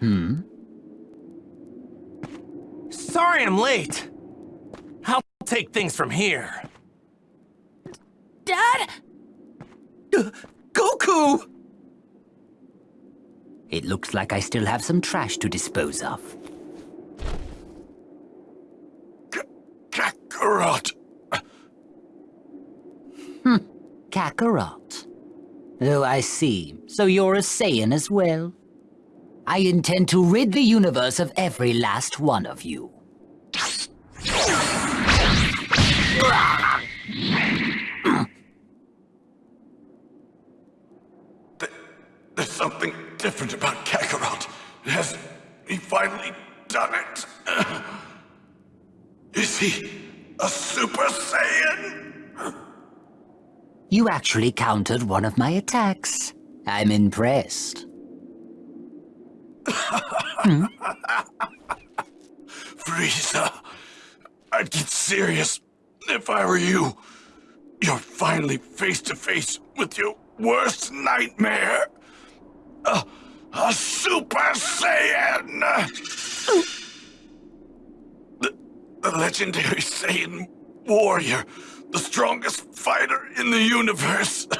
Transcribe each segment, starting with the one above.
Hmm? Sorry I'm late. I'll take things from here. Dad? Uh, Goku! It looks like I still have some trash to dispose of. Kakarot! Hmm, Kakarot. Oh, I see. So you're a Saiyan as well? I intend to rid the universe of every last one of you. There's something different about Kakarot. Has he finally done it? Is he a Super Saiyan? You actually countered one of my attacks. I'm impressed. Hmm? Frieza, I'd get serious if I were you. You're finally face to face with your worst nightmare. A, a Super Saiyan! The, the legendary Saiyan warrior, the strongest fighter in the universe.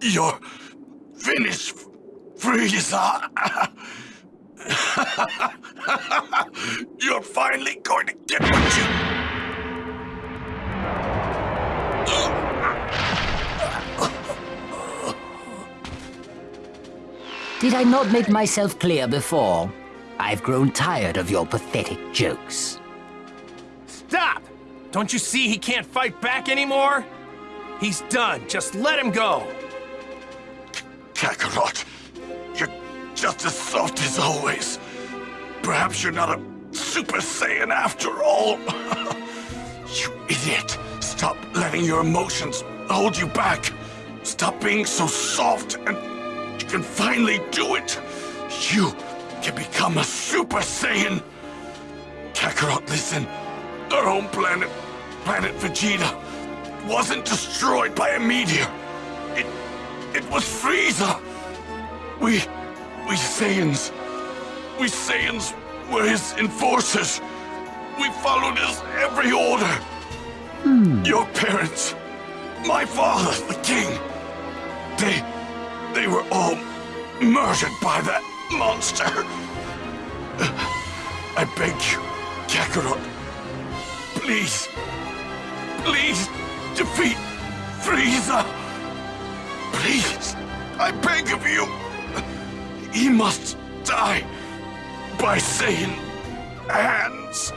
You're finished, Frieza. You're finally going to get what you... Did I not make myself clear before? I've grown tired of your pathetic jokes. Stop! Don't you see he can't fight back anymore? He's done. Just let him go. Kakarot, you're just as soft as always. Perhaps you're not a Super Saiyan after all. you idiot. Stop letting your emotions hold you back. Stop being so soft and you can finally do it. You can become a Super Saiyan. Kakarot, listen. Our home planet, planet Vegeta, wasn't destroyed by a meteor. It, it was Frieza. We, we Saiyans, we Saiyans were his enforcers. We followed his every order. Hmm. Your parents, my father, the king, they, they were all murdered by that monster. I beg you, Kakarot, please, please defeat Frieza. Please, I beg of you. He must die by Saiyan hands.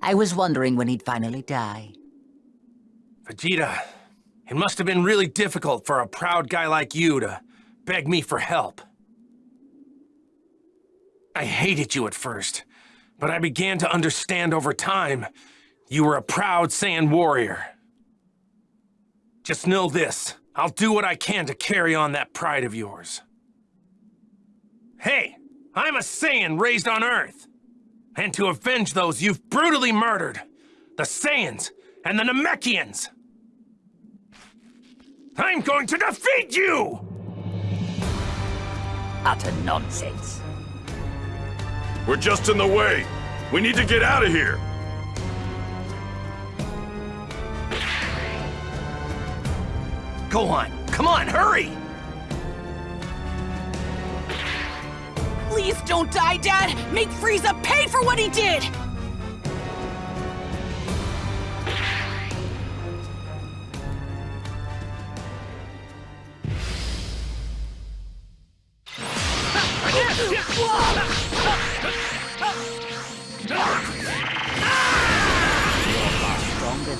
I was wondering when he'd finally die. Vegeta, it must have been really difficult for a proud guy like you to beg me for help. I hated you at first, but I began to understand over time you were a proud Saiyan warrior. Just know this, I'll do what I can to carry on that pride of yours. Hey, I'm a Saiyan raised on Earth and to avenge those you've brutally murdered, the Saiyans and the Namekians. I'm going to defeat you! Utter nonsense. We're just in the way. We need to get out of here. Go on, come on, hurry! Please don't die, Dad! Make Frieza pay for what he did!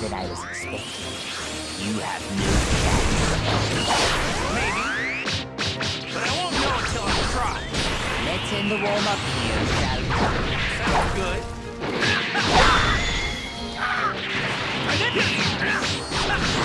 Than I was expecting. You have no chance. Maybe. But I won't know until I try. Let's end the warm-up here, shall we? Sounds good. Ow,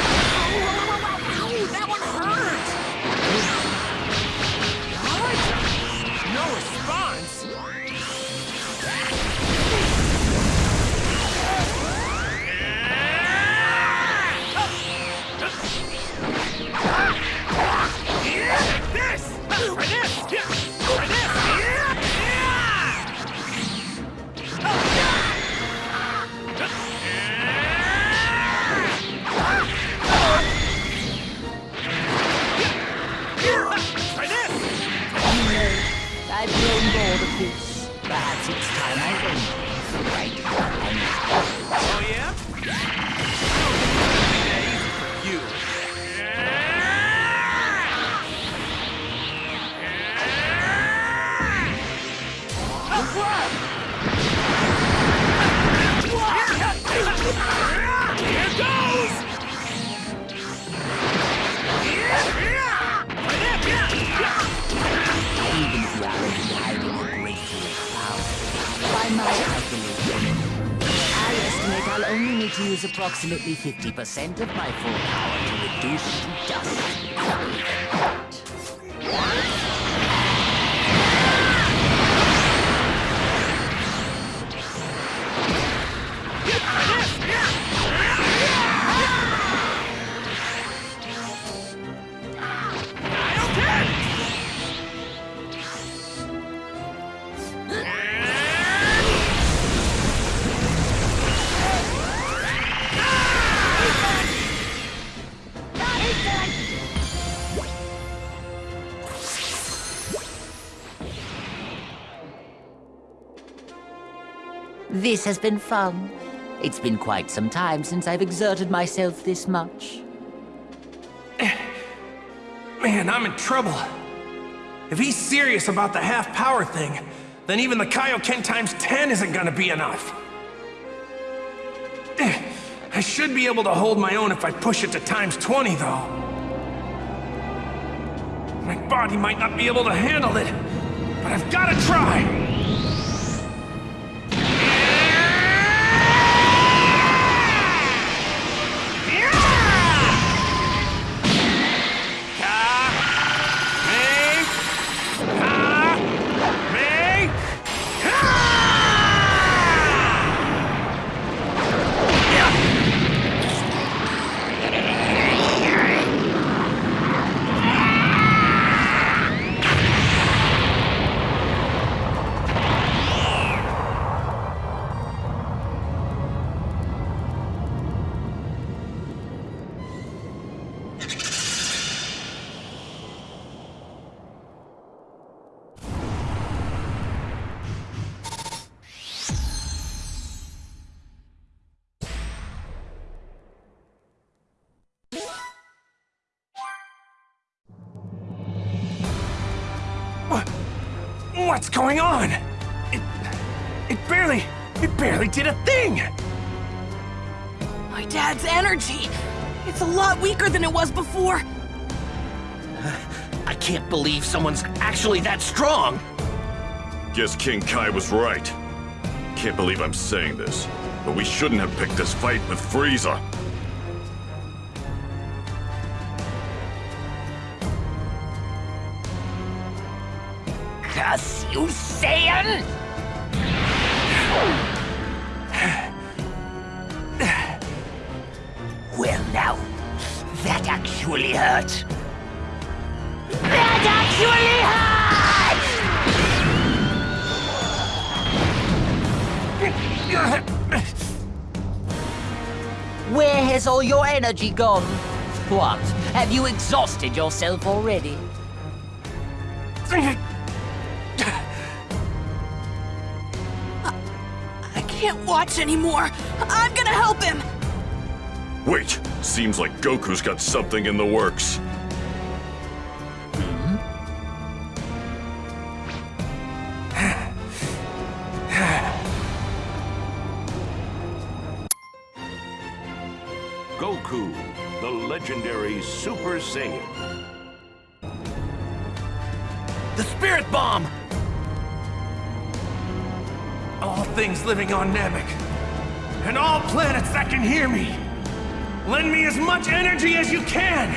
to use approximately 50% of my full power to reduce dust. This has been fun. It's been quite some time since I've exerted myself this much. Man, I'm in trouble. If he's serious about the half power thing, then even the Kaioken times 10 isn't gonna be enough. I should be able to hold my own if I push it to times 20, though. My body might not be able to handle it, but I've gotta try! What's going on? It, it barely, it barely did a thing! My dad's energy! It's a lot weaker than it was before. I can't believe someone's actually that strong! Guess King Kai was right. Can't believe I'm saying this, but we shouldn't have picked this fight with Frieza. You, Saiyan! Well now, that actually hurt. That actually hurt! Where has all your energy gone? What? Have you exhausted yourself already? Can't watch anymore. I'm gonna help him. Wait, seems like Goku's got something in the works. Goku, the legendary Super Saiyan. The Spirit Bomb! All things living on Namek, and all planets that can hear me, lend me as much energy as you can!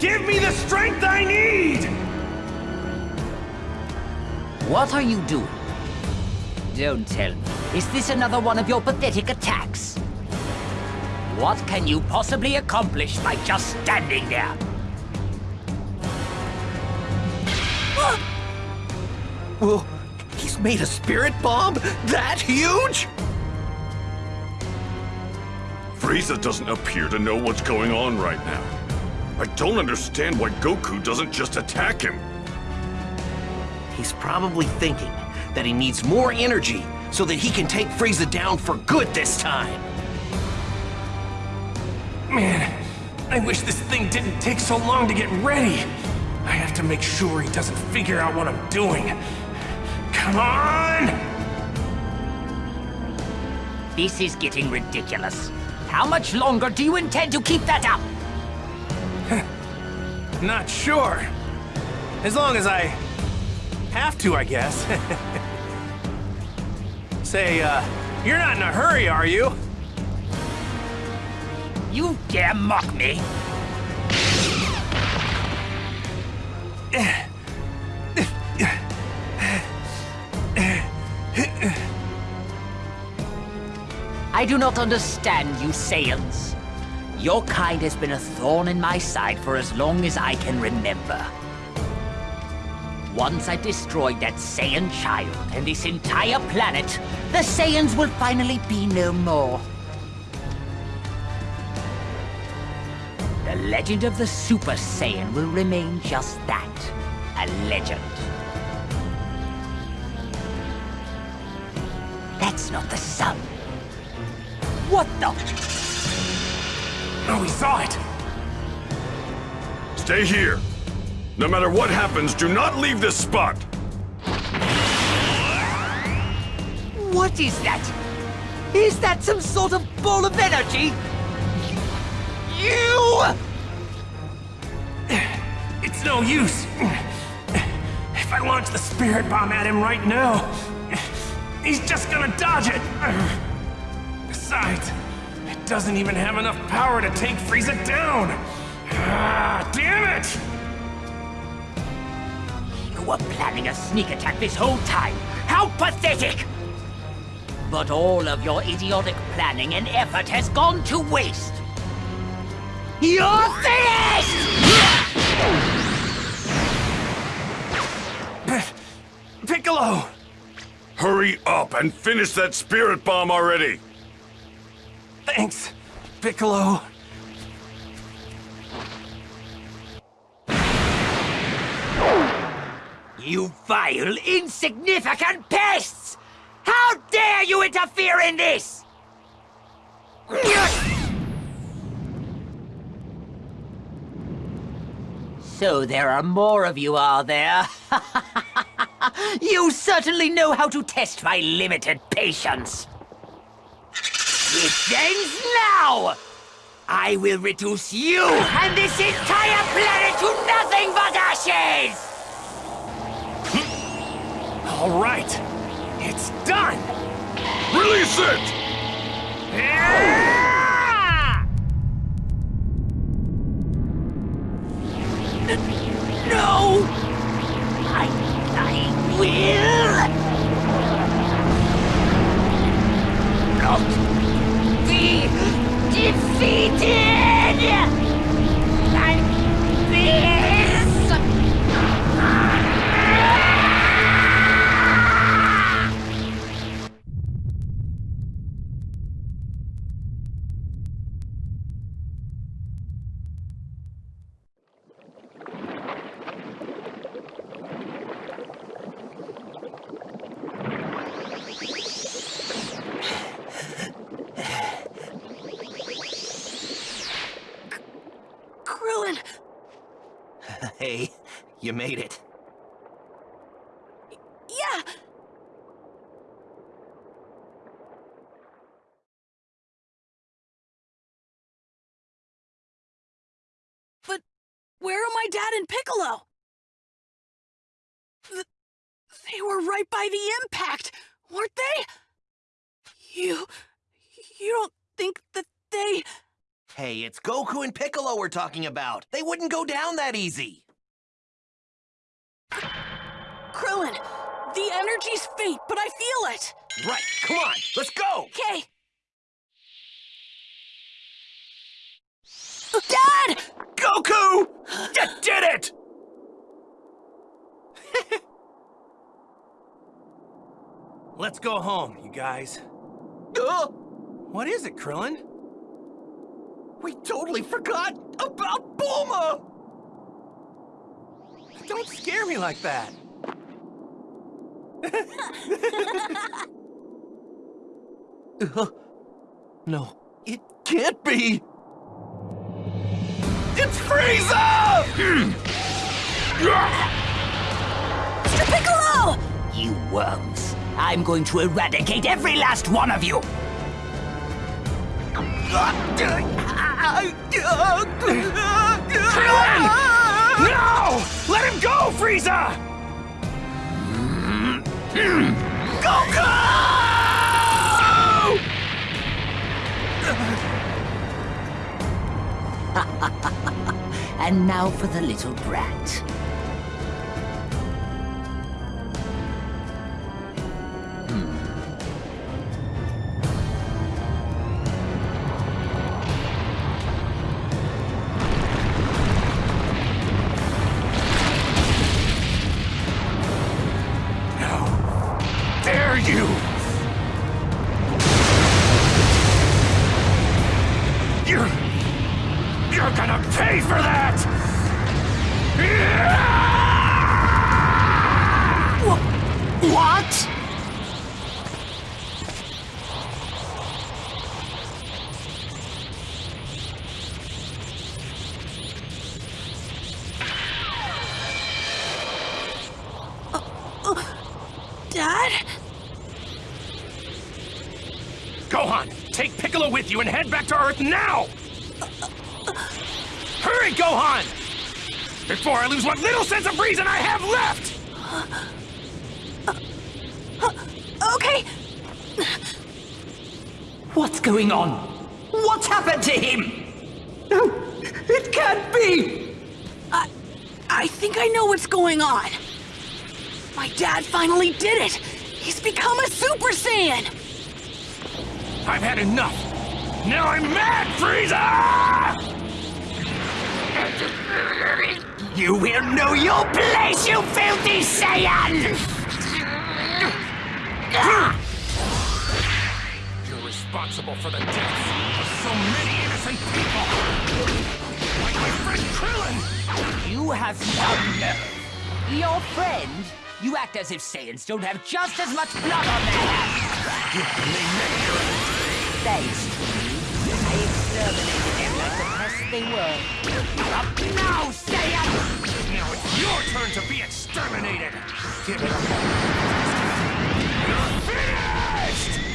Give me the strength I need! What are you doing? Don't tell me. Is this another one of your pathetic attacks? What can you possibly accomplish by just standing there? Well, he's made a Spirit Bomb that huge? Frieza doesn't appear to know what's going on right now. I don't understand why Goku doesn't just attack him. He's probably thinking that he needs more energy so that he can take Frieza down for good this time. Man, I wish this thing didn't take so long to get ready. I have to make sure he doesn't figure out what I'm doing. Come on! This is getting ridiculous. How much longer do you intend to keep that up? Not sure. As long as I have to, I guess. Say, uh, you're not in a hurry, are you? You dare mock me? I do not understand you Saiyans. Your kind has been a thorn in my side for as long as I can remember. Once I destroy that Saiyan child and this entire planet, the Saiyans will finally be no more. The legend of the Super Saiyan will remain just that, a legend. That's not the sun. What the? Oh, he saw it! Stay here. No matter what happens, do not leave this spot. What is that? Is that some sort of ball of energy? You! It's no use. If I launch the spirit bomb at him right now, he's just gonna dodge it. Besides, it doesn't even have enough power to take Frieza down. Ah, damn it! You were planning a sneak attack this whole time. How pathetic! But all of your idiotic planning and effort has gone to waste. You're finished! Piccolo! Hurry up and finish that spirit bomb already. Thanks, Piccolo. You vile, insignificant pests! How dare you interfere in this! So there are more of you, are there? you certainly know how to test my limited patience. It ends now! I will reduce you and this entire planet to nothing but ashes! All right, it's done. Release it! No! I, I will not defeated like this! Hey, you made it. yeah! But where are my dad and Piccolo? Th- they were right by the impact, weren't they? You... you don't think that they... Hey, it's Goku and Piccolo we're talking about. They wouldn't go down that easy. Krillin, the energy's faint, but I feel it! Right, come on, let's go! Okay. Dad! Goku! You did it! Let's go home, you guys. Uh, What is it, Krillin? we totally forgot about Bulma! Don't scare me like that. No, it can't be! It's Frieza! Mr. Piccolo! You worms. I'm going to eradicate every last one of you! Krillin! No! Let him go, Frieza! Goku! And now for the little brat. What? Dad? Gohan, take Piccolo with you and head back to Earth now! Hurry, Gohan! Before I lose what little sense of reason I have left! Okay, What's going on? What's happened to him? No, it can't be! I, I think I know what's going on. My dad finally did it. He's become a Super Saiyan. I've had enough! Now I'm mad, Frieza! You will know your place, you filthy Saiyan! Responsible for the deaths of so many innocent people! Like my friend Krillin! You have some nerve. Your friend? You act as if Saiyans don't have just as much blood on their hands. Thanks to you, I exterminated them like the pests they were. Up now, Saiyan! Now it's your turn to be exterminated! Give it up! You're finished!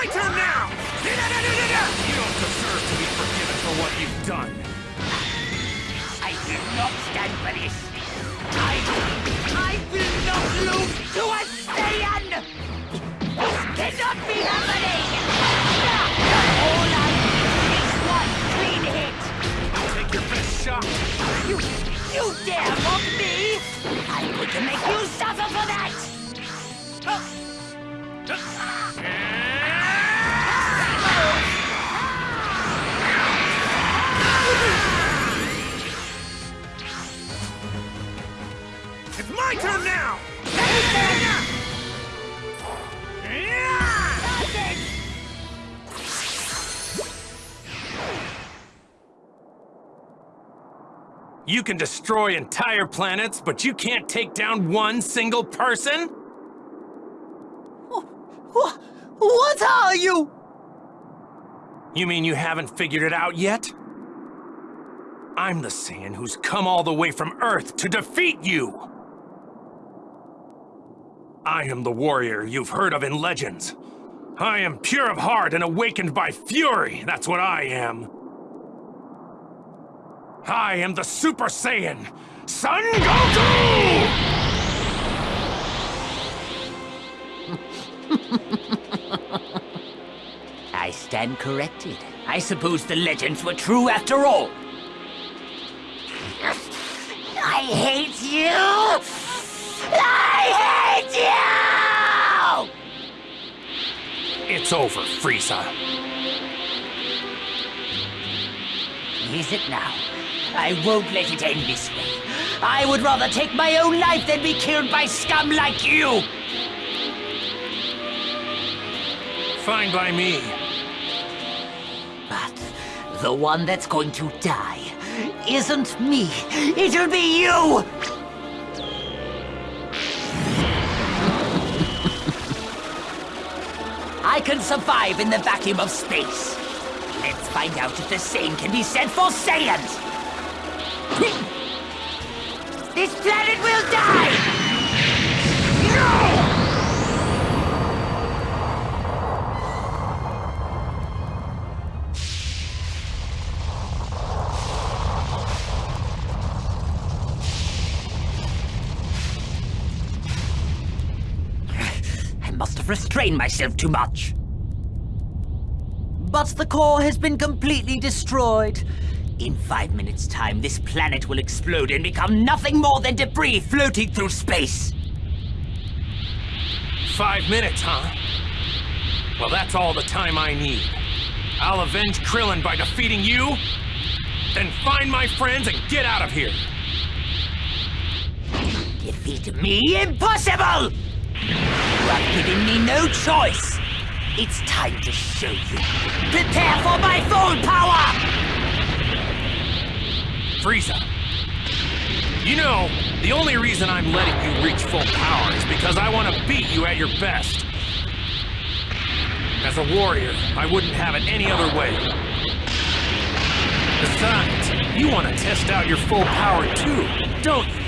My turn now! You don't deserve to be forgiven for what you've done. I will not stand for this. I, I will not lose to a Saiyan! This cannot be happening! All I need is one clean hit! Take your best shot. You, you dare mock me? I'm going to make you suffer for that! My turn now! You can destroy entire planets, but you can't take down one single person? What, what are you? You mean you haven't figured it out yet? I'm the Saiyan who's come all the way from Earth to defeat you! I am the warrior you've heard of in legends. I am pure of heart and awakened by fury, that's what I am. I am the Super Saiyan, Son Goku! I stand corrected. I suppose the legends were true after all. I hate you! It's over, Frieza. Is it now? I won't let it end this way. I would rather take my own life than be killed by scum like you! Fine by me. But The one that's going to die isn't me. It'll be you! I can survive in the vacuum of space. Let's find out if the same can be said for Saiyans! This planet will die! I must have restrained myself too much. But the core has been completely destroyed. In five minutes' time, this planet will explode and become nothing more than debris floating through space. Five minutes, huh? Well, that's all the time I need. I'll avenge Krillin by defeating you, then find my friends and get out of here. Defeat me? Impossible! Have given me no choice. It's time to show you. Prepare for my full power! Frieza. You know, the only reason I'm letting you reach full power is because I want to beat you at your best. As a warrior, I wouldn't have it any other way. Besides, you want to test out your full power too, don't you?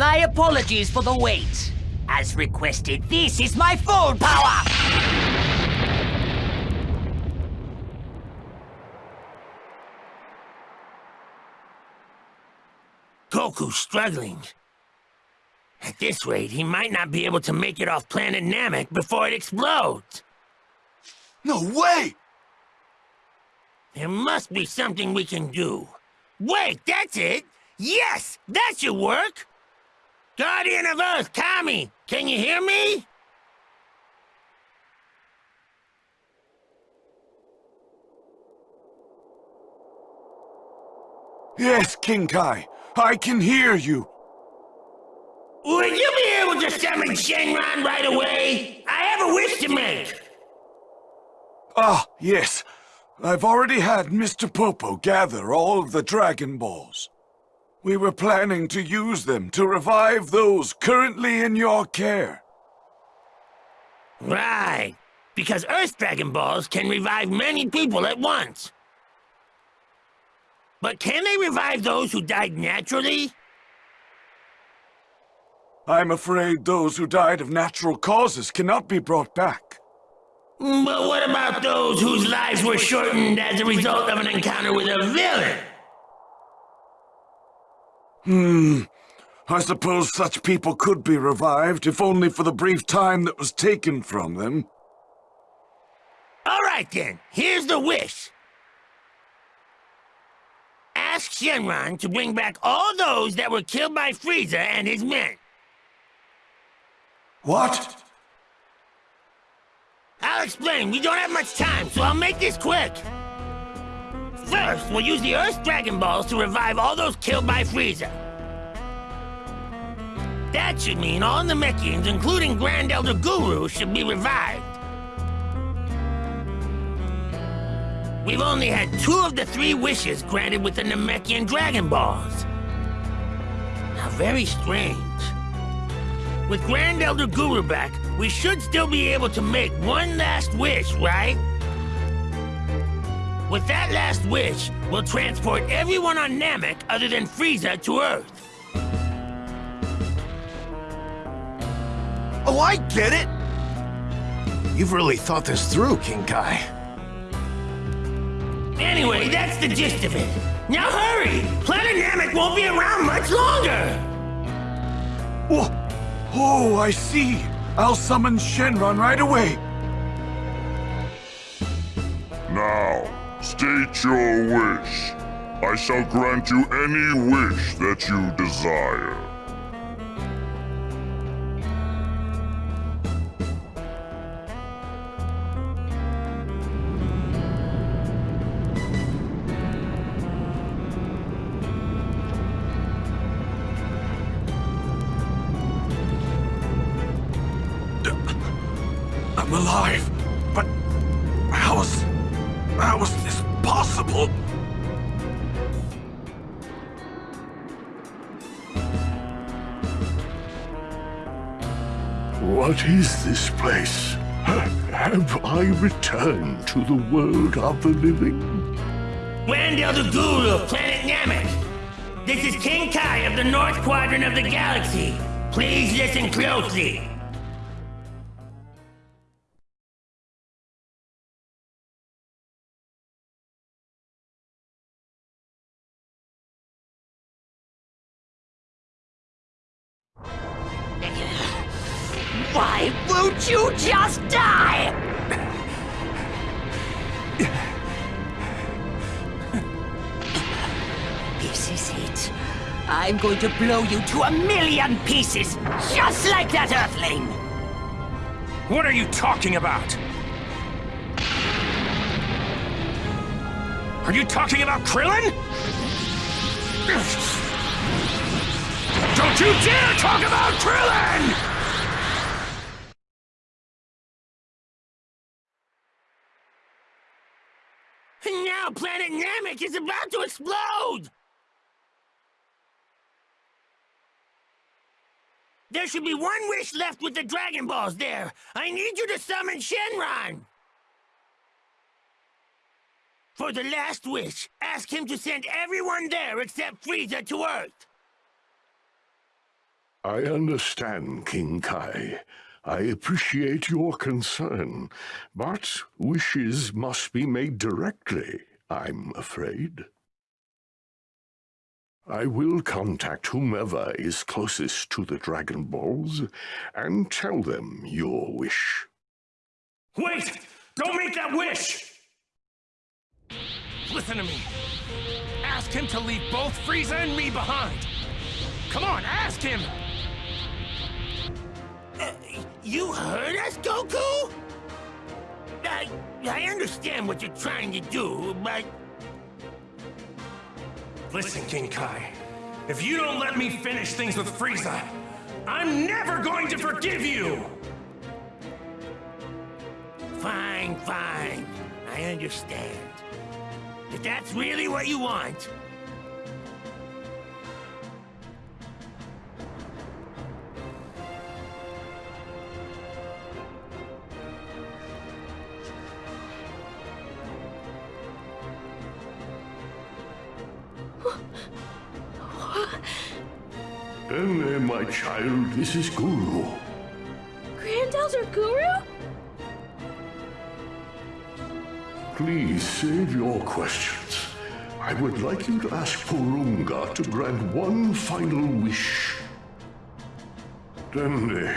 My apologies for the wait. As requested, this is my full power! Goku's struggling. At this rate, he might not be able to make it off planet Namek before it explodes. No way! There must be something we can do. Wait, that's it! Yes, that should work! Guardian of Earth, Kami, can you hear me? Yes, King Kai. I can hear you. Would you be able to summon Shenron right away? I have a wish to make. Ah, yes. I've already had Mr. Popo gather all of the Dragon Balls. We were planning to use them to revive those currently in your care. Right. Because Earth Dragon Balls can revive many people at once. But can they revive those who died naturally? I'm afraid those who died of natural causes cannot be brought back. But what about those whose lives were shortened as a result of an encounter with a villain? Hmm. I suppose such people could be revived, if only for the brief time that was taken from them. All right then, here's the wish. Ask Shenron to bring back all those that were killed by Frieza and his men. What? I'll explain. We don't have much time, so I'll make this quick. First, we'll use the Earth Dragon Balls to revive all those killed by Frieza. That should mean all the Namekians, including Grand Elder Guru, should be revived. We've only had two of the three wishes granted with the Namekian Dragon Balls. How very strange. With Grand Elder Guru back, we should still be able to make one last wish, right? With that last wish, we'll transport everyone on Namek other than Frieza to Earth. Oh, I get it! You've really thought this through, King Kai. Anyway, that's the gist of it. Now hurry! Planet Namek won't be around much longer! Oh, oh, I see. I'll summon Shenron right away. Now, state your wish. I shall grant you any wish that you desire. Returned to the world of the living? Grand Elder Guru of planet Namek. This is King Kai of the North Quadrant of the galaxy. Please listen closely. Why won't you just die? I'm going to blow you to a million pieces, just like that Earthling! What are you talking about? Are you talking about Krillin? Don't you dare talk about Krillin! Now planet Namek is about to explode! There should be one wish left with the Dragon Balls there. I need you to summon Shenron! For the last wish, ask him to send everyone there except Frieza to Earth. I understand, King Kai. I appreciate your concern, but wishes must be made directly, I'm afraid. I will contact whomever is closest to the Dragon Balls and tell them your wish. Wait! Don't make that wish! Listen to me. Ask him to leave both Frieza and me behind. Come on, ask him! Uh, you heard us, Goku? I, I understand what you're trying to do, but... Listen, King Kai. If you don't let me finish things with Frieza, I'm never going to forgive you! Fine, fine. I understand. If that's really what you want, child, this is Guru. Grand Elder Guru? Please save your questions. I would like you to ask Porunga to grant one final wish. Dende,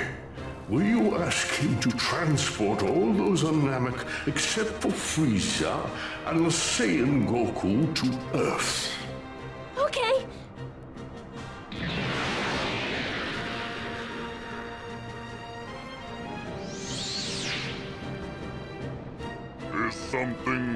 will you ask him to transport all those on Namek except for Frieza and the Saiyan Goku to Earth? Something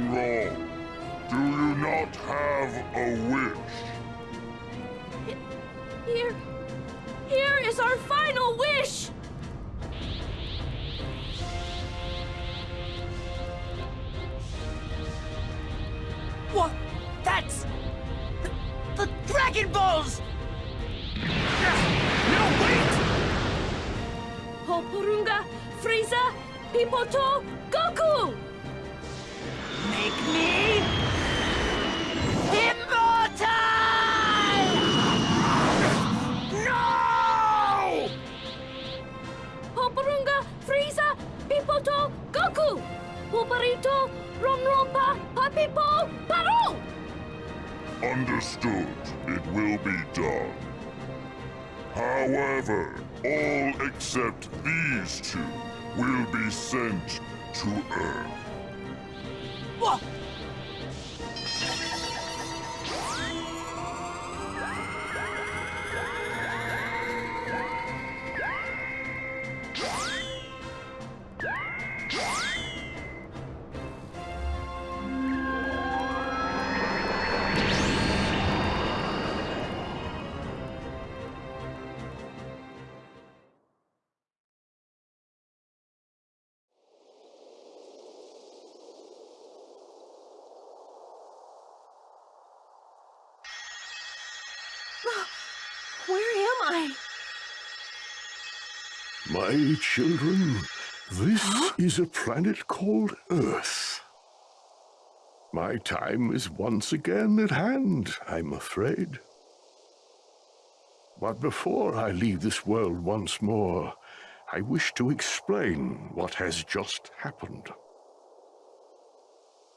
Romrompa, Papipo, Paro! Understood. It will be done. However, all except these two will be sent to Earth. What? My children, this is a planet called Earth. My time is once again at hand, I'm afraid. But before I leave this world once more, I wish to explain what has just happened.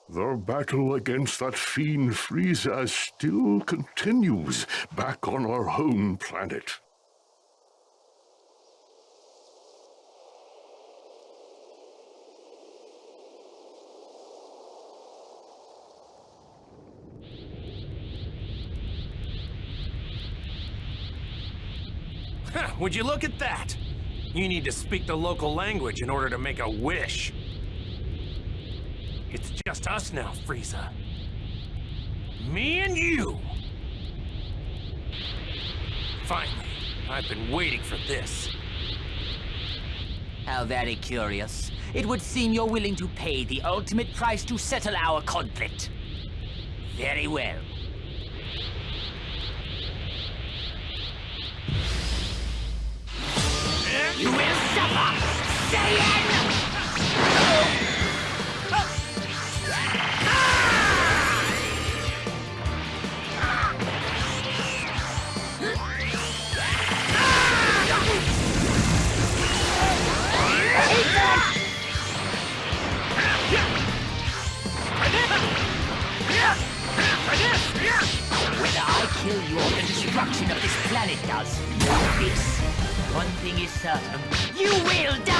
The battle against that fiend Frieza still continues back on our home planet. Would you look at that? You need to speak the local language in order to make a wish. It's just us now, Frieza. Me and you! Finally, I've been waiting for this. How very curious. It would seem you're willing to pay the ultimate price to settle our conflict. Very well. You will suffer! Saiyan! You will die!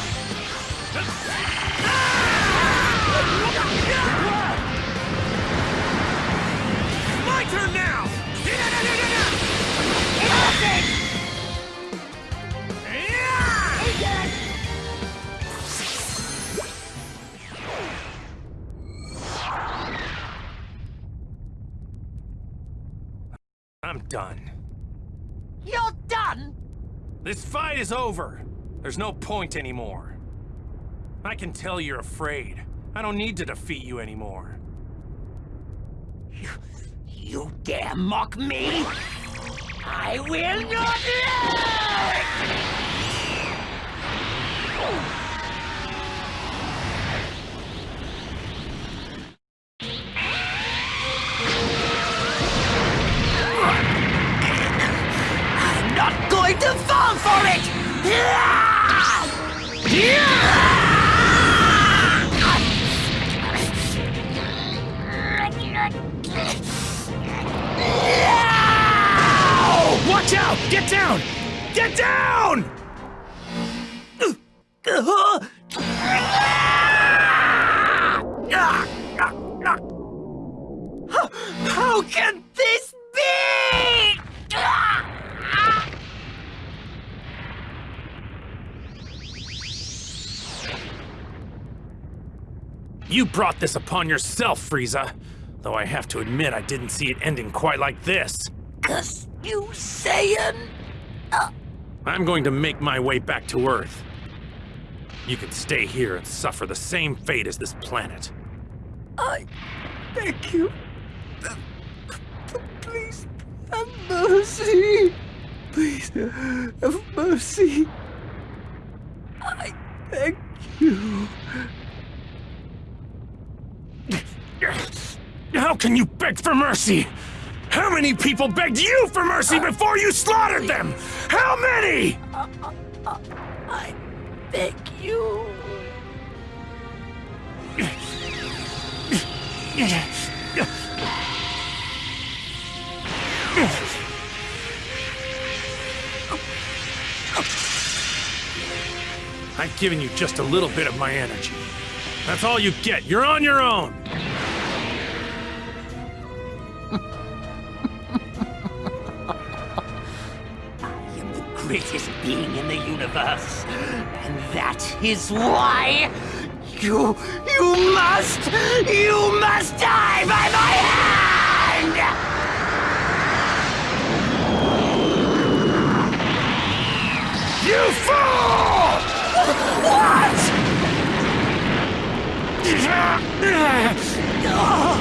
done. You're done? This fight is over. There's no point anymore. I can tell you're afraid. I don't need to defeat you anymore. You dare mock me? I will not let! Watch out! Get down! Get down! You brought this upon yourself, Frieza. Though I have to admit, I didn't see it ending quite like this. Cause you Saiyan? Uh. I'm going to make my way back to Earth. You can stay here and suffer the same fate as this planet. I beg you. Uh, please have mercy. Please have mercy. I beg you. How can you beg for mercy? How many people begged you for mercy before you slaughtered them? How many? I beg you. I've given you just a little bit of my energy. That's all you get. You're on your own. Greatest being in the universe. And that is why you, you must, you must die by my hand! You fool! What?